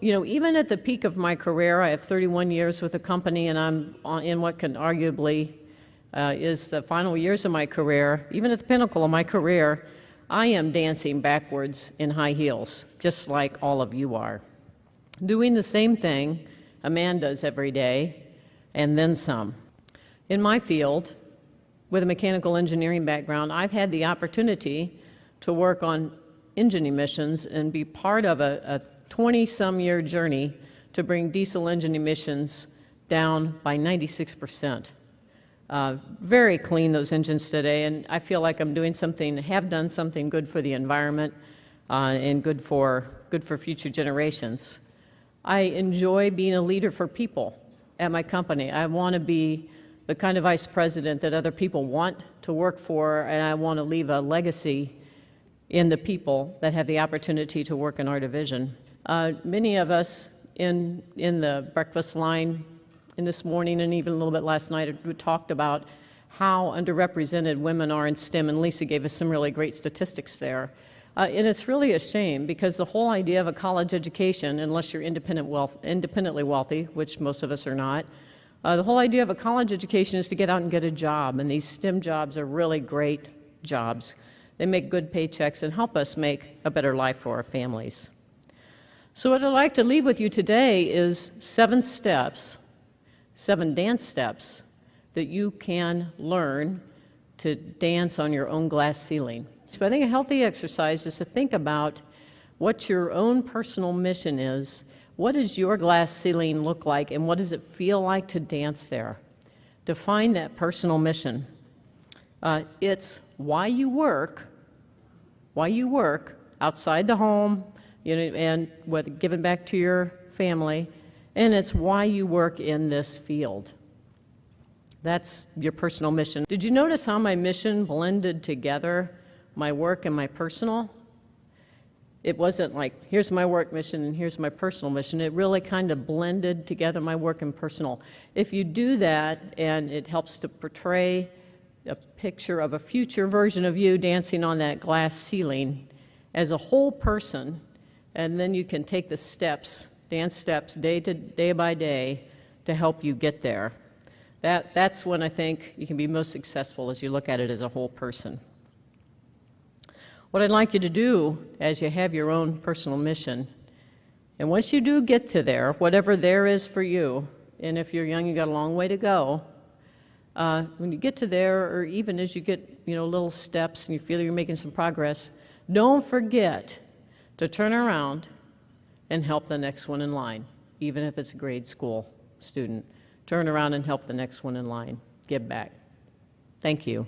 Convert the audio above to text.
you know, even at the peak of my career, I have 31 years with the company, and I'm in what can arguably uh, is the final years of my career. Even at the pinnacle of my career, I am dancing backwards in high heels, just like all of you are. Doing the same thing a man does every day, and then some. In my field, with a mechanical engineering background, I've had the opportunity to work on engine emissions and be part of a 20-some year journey to bring diesel engine emissions down by 96 percent. Uh, very clean, those engines today, and I feel like I'm doing something, have done something good for the environment uh, and good for, good for future generations. I enjoy being a leader for people at my company. I want to be the kind of vice president that other people want to work for, and I want to leave a legacy in the people that have the opportunity to work in our division. Uh, many of us in, in the breakfast line in this morning and even a little bit last night, talked about how underrepresented women are in STEM, and Lisa gave us some really great statistics there. Uh, and it's really a shame because the whole idea of a college education, unless you're independent wealth, independently wealthy, which most of us are not, uh, the whole idea of a college education is to get out and get a job, and these STEM jobs are really great jobs. They make good paychecks and help us make a better life for our families. So what I'd like to leave with you today is seven steps seven dance steps that you can learn to dance on your own glass ceiling. So I think a healthy exercise is to think about what your own personal mission is. What does your glass ceiling look like and what does it feel like to dance there? Define that personal mission. Uh, it's why you work, why you work outside the home, you know, and whether given back to your family, and it's why you work in this field. That's your personal mission. Did you notice how my mission blended together my work and my personal? It wasn't like, here's my work mission and here's my personal mission. It really kind of blended together my work and personal. If you do that and it helps to portray a picture of a future version of you dancing on that glass ceiling as a whole person, and then you can take the steps dance steps day to day by day to help you get there. That, that's when I think you can be most successful as you look at it as a whole person. What I'd like you to do as you have your own personal mission, and once you do get to there, whatever there is for you, and if you're young, you've got a long way to go, uh, when you get to there, or even as you get you know, little steps and you feel you're making some progress, don't forget to turn around and help the next one in line, even if it's a grade school student. Turn around and help the next one in line. Give back. Thank you.